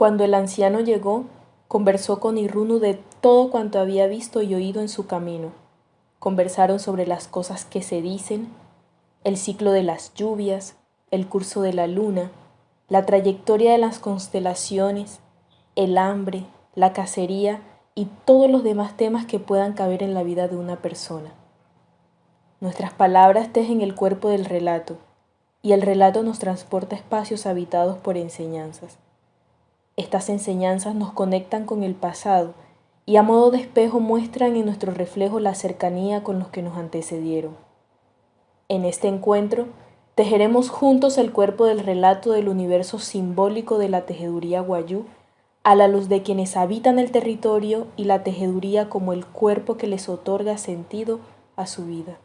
Cuando el anciano llegó, conversó con Irunu de todo cuanto había visto y oído en su camino. Conversaron sobre las cosas que se dicen, el ciclo de las lluvias, el curso de la luna, la trayectoria de las constelaciones, el hambre, la cacería y todos los demás temas que puedan caber en la vida de una persona. Nuestras palabras tejen el cuerpo del relato y el relato nos transporta a espacios habitados por enseñanzas. Estas enseñanzas nos conectan con el pasado y a modo de espejo muestran en nuestro reflejo la cercanía con los que nos antecedieron. En este encuentro, tejeremos juntos el cuerpo del relato del universo simbólico de la tejeduría guayú a la luz de quienes habitan el territorio y la tejeduría como el cuerpo que les otorga sentido a su vida.